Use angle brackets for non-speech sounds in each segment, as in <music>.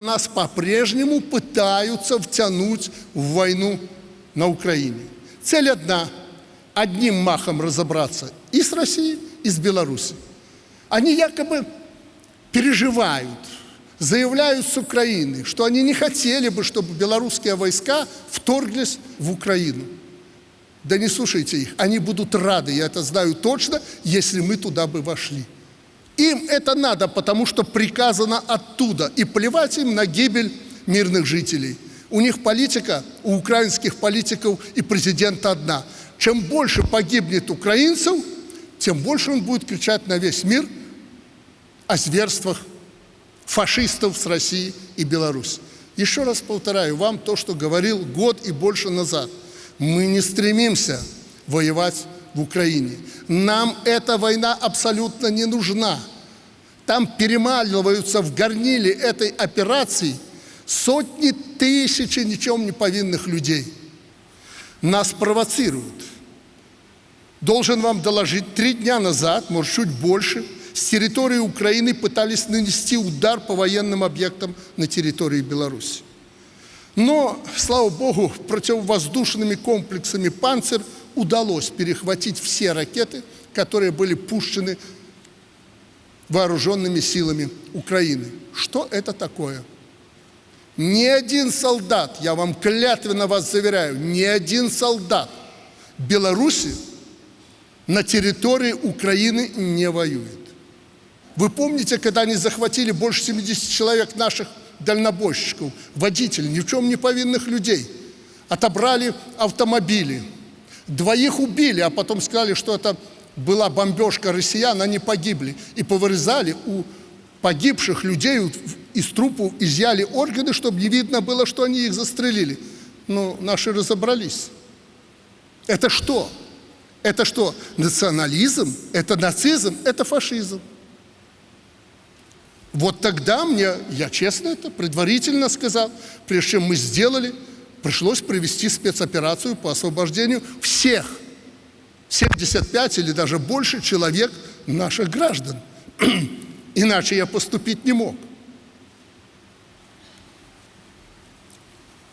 Нас по-прежнему пытаются втянуть в войну на Украине. Цель одна – одним махом разобраться и с Россией, и с Беларусью. Они якобы переживают, заявляют с Украины, что они не хотели бы, чтобы белорусские войска вторглись в Украину. Да не слушайте их, они будут рады, я это знаю точно, если мы туда бы вошли. Им это надо, потому что приказано оттуда. И плевать им на гибель мирных жителей. У них политика, у украинских политиков и президента одна. Чем больше погибнет украинцев, тем больше он будет кричать на весь мир о зверствах фашистов с России и Беларуси. Еще раз повторяю вам то, что говорил год и больше назад. Мы не стремимся воевать в Украине. Нам эта война абсолютно не нужна. Там перемаливаются в горниле этой операции сотни тысяч ничем не повинных людей. Нас провоцируют. Должен вам доложить, три дня назад, может, чуть больше, с территории Украины пытались нанести удар по военным объектам на территории Беларуси. Но, слава Богу, противовоздушными комплексами «Панцирь» удалось перехватить все ракеты, которые были пущены вооруженными силами Украины. Что это такое? Ни один солдат, я вам клятвенно вас заверяю, ни один солдат Беларуси на территории Украины не воюет. Вы помните, когда они захватили больше 70 человек наших дальнобойщиков, водителей, ни в чем не повинных людей, отобрали автомобили, двоих убили, а потом сказали, что это была бомбежка россиян, они погибли. И повырезали у погибших людей из трупов, изъяли органы, чтобы не видно было, что они их застрелили. Но наши разобрались. Это что? Это что? Национализм? Это нацизм? Это фашизм. Вот тогда мне, я честно это предварительно сказал, прежде чем мы сделали, пришлось провести спецоперацию по освобождению всех 75 или даже больше человек наших граждан. <clears throat> Иначе я поступить не мог.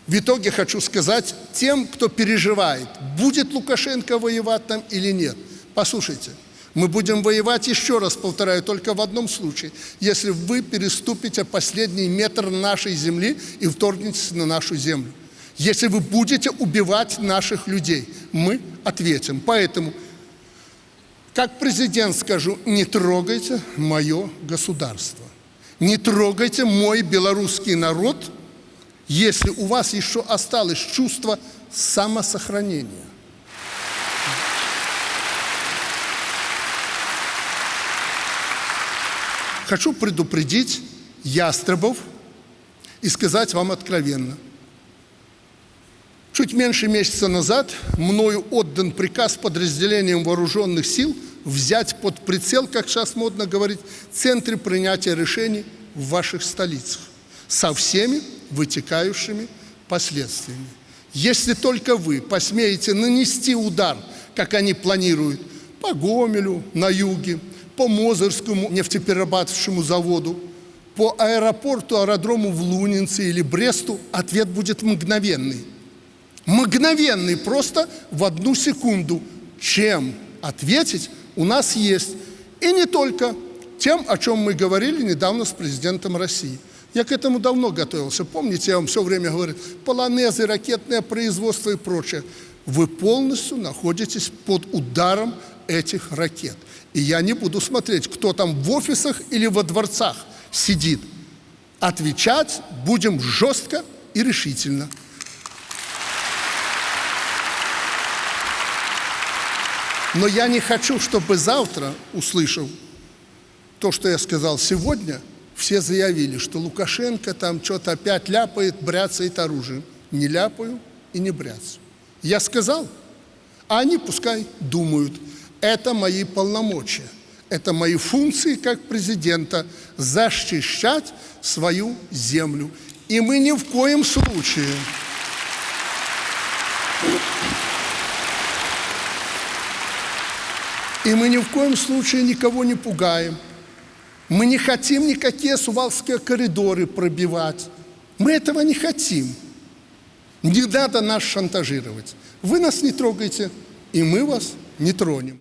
В итоге хочу сказать тем, кто переживает, будет Лукашенко воевать там или нет. Послушайте, мы будем воевать, еще раз повторяю, только в одном случае, если вы переступите последний метр нашей земли и вторгнетесь на нашу землю. Если вы будете убивать наших людей, мы ответим. Поэтому, как президент скажу, не трогайте мое государство. Не трогайте мой белорусский народ, если у вас еще осталось чувство самосохранения. Хочу предупредить ястребов и сказать вам откровенно – Чуть меньше месяца назад мною отдан приказ подразделениям вооруженных сил взять под прицел, как сейчас модно говорить, центры принятия решений в ваших столицах со всеми вытекающими последствиями. Если только вы посмеете нанести удар, как они планируют, по Гомелю на юге, по Мозырскому нефтеперерабатывающему заводу, по аэропорту, аэродрому в Лунинце или Бресту, ответ будет мгновенный – мгновенный, просто в одну секунду. Чем ответить у нас есть. И не только тем, о чем мы говорили недавно с президентом России. Я к этому давно готовился. Помните, я вам все время говорил, полонезы, ракетное производство и прочее. Вы полностью находитесь под ударом этих ракет. И я не буду смотреть, кто там в офисах или во дворцах сидит. Отвечать будем жестко и решительно. Но я не хочу, чтобы завтра, услышав то, что я сказал сегодня, все заявили, что Лукашенко там что-то опять ляпает, бряцает оружием. Не ляпаю и не бряцаю. Я сказал, а они пускай думают. Это мои полномочия, это мои функции как президента защищать свою землю. И мы ни в коем случае И мы ни в коем случае никого не пугаем. Мы не хотим никакие сувалские коридоры пробивать. Мы этого не хотим. Не надо нас шантажировать. Вы нас не трогаете, и мы вас не тронем.